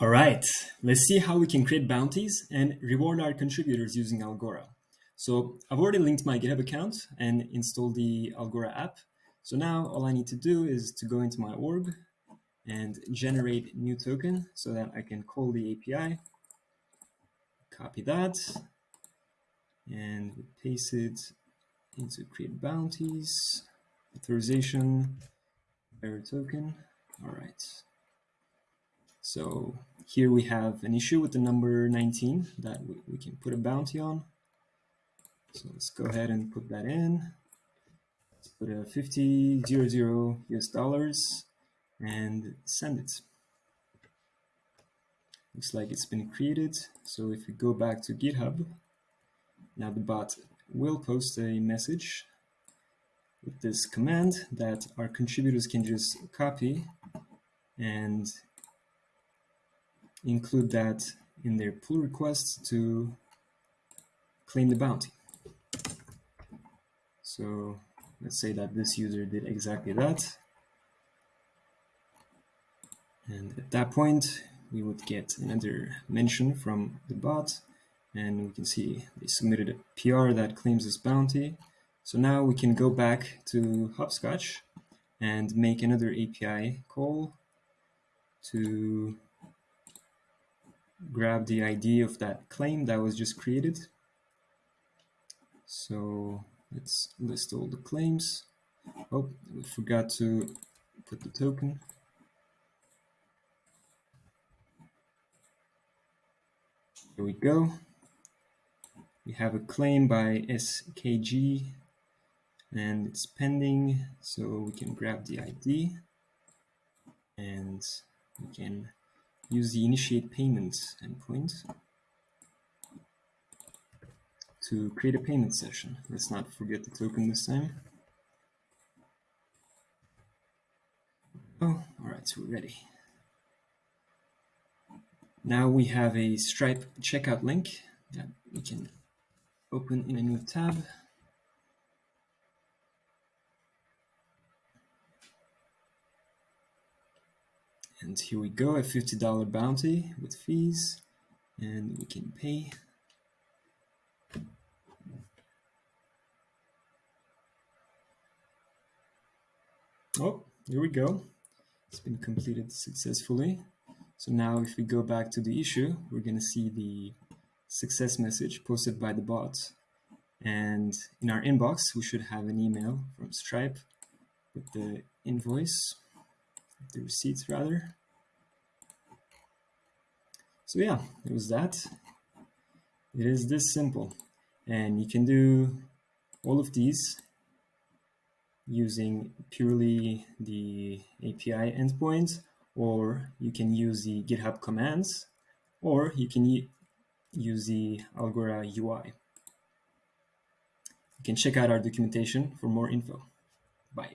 All right, let's see how we can create bounties and reward our contributors using Algora. So I've already linked my GitHub account and installed the Algora app. So now all I need to do is to go into my org and generate new token so that I can call the API, copy that, and paste it into create bounties, authorization, bearer token. All right. So here we have an issue with the number 19 that we, we can put a bounty on. So let's go ahead and put that in. Let's put a 50, 00 US dollars and send it. Looks like it's been created. So if we go back to GitHub, now the bot will post a message with this command that our contributors can just copy and include that in their pull requests to claim the bounty. So let's say that this user did exactly that. And at that point, we would get another mention from the bot. And we can see they submitted a PR that claims this bounty. So now we can go back to Hoppscotch and make another API call to grab the ID of that claim that was just created. So let's list all the claims. Oh, we forgot to put the token. Here we go. We have a claim by SKG and it's pending, so we can grab the ID and we can use the initiate payments endpoint to create a payment session. Let's not forget the token this time. Oh, all right, so we're ready. Now we have a Stripe checkout link that we can open in a new tab. And here we go, a $50 bounty with fees, and we can pay. Oh, here we go. It's been completed successfully. So now if we go back to the issue, we're going to see the success message posted by the bot. And in our inbox, we should have an email from Stripe with the invoice the receipts rather. So yeah, it was that. It is this simple. And you can do all of these using purely the API endpoint, or you can use the GitHub commands, or you can use the Algora UI. You can check out our documentation for more info. Bye.